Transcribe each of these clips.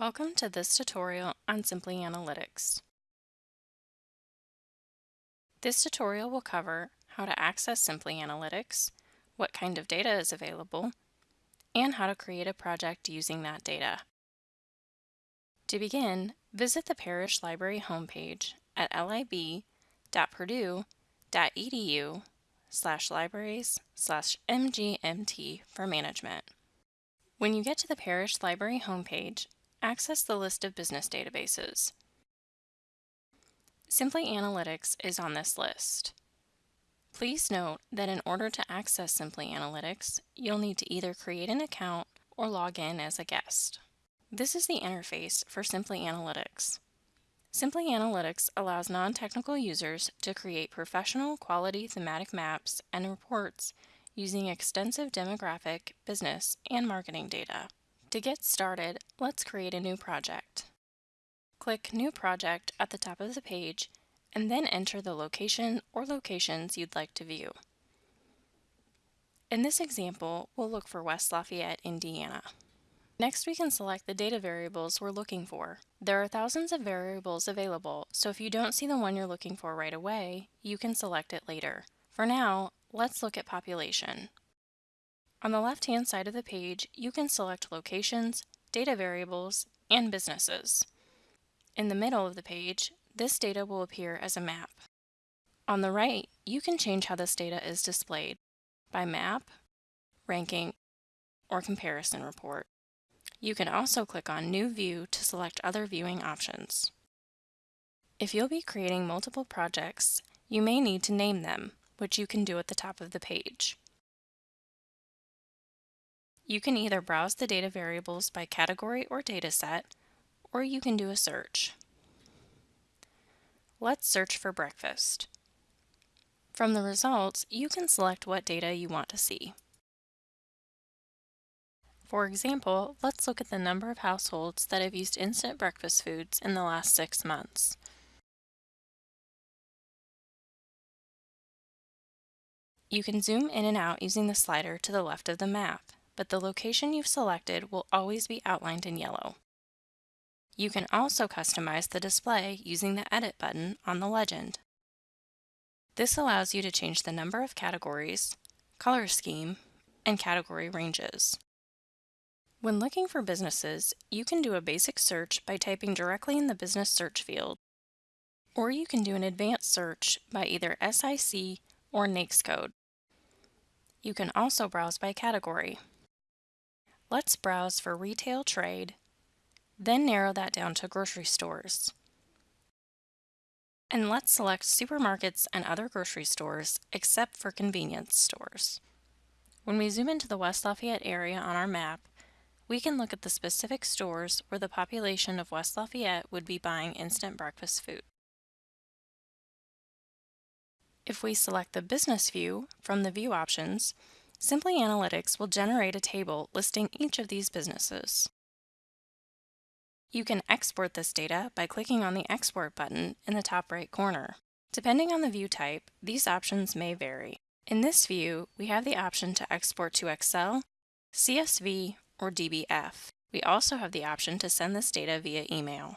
Welcome to this tutorial on Simply Analytics. This tutorial will cover how to access Simply Analytics, what kind of data is available, and how to create a project using that data. To begin, visit the Parrish Library homepage at lib.purdue.edu slash libraries slash mgmt for management. When you get to the Parrish Library homepage, access the list of business databases. Simply Analytics is on this list. Please note that in order to access Simply Analytics, you'll need to either create an account or log in as a guest. This is the interface for Simply Analytics. Simply Analytics allows non-technical users to create professional quality thematic maps and reports using extensive demographic, business, and marketing data. To get started, let's create a new project. Click New Project at the top of the page and then enter the location or locations you'd like to view. In this example, we'll look for West Lafayette, Indiana. Next, we can select the data variables we're looking for. There are thousands of variables available, so if you don't see the one you're looking for right away, you can select it later. For now, let's look at population. On the left-hand side of the page, you can select locations, data variables, and businesses. In the middle of the page, this data will appear as a map. On the right, you can change how this data is displayed by map, ranking, or comparison report. You can also click on New View to select other viewing options. If you'll be creating multiple projects, you may need to name them, which you can do at the top of the page. You can either browse the data variables by category or dataset, or you can do a search. Let's search for breakfast. From the results, you can select what data you want to see. For example, let's look at the number of households that have used instant breakfast foods in the last six months. You can zoom in and out using the slider to the left of the map but the location you've selected will always be outlined in yellow. You can also customize the display using the Edit button on the legend. This allows you to change the number of categories, color scheme, and category ranges. When looking for businesses, you can do a basic search by typing directly in the business search field, or you can do an advanced search by either SIC or NAICS code. You can also browse by category. Let's browse for retail trade, then narrow that down to grocery stores. And let's select supermarkets and other grocery stores except for convenience stores. When we zoom into the West Lafayette area on our map, we can look at the specific stores where the population of West Lafayette would be buying instant breakfast food. If we select the business view from the view options, Simply Analytics will generate a table listing each of these businesses. You can export this data by clicking on the Export button in the top right corner. Depending on the view type, these options may vary. In this view, we have the option to export to Excel, CSV, or DBF. We also have the option to send this data via email.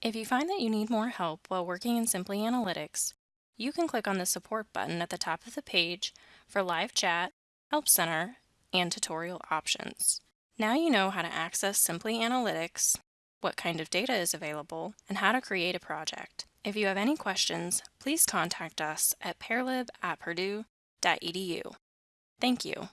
If you find that you need more help while working in Simply Analytics, you can click on the Support button at the top of the page for live chat Help Center, and tutorial options. Now you know how to access Simply Analytics, what kind of data is available, and how to create a project. If you have any questions, please contact us at parlib at purdue.edu. Thank you.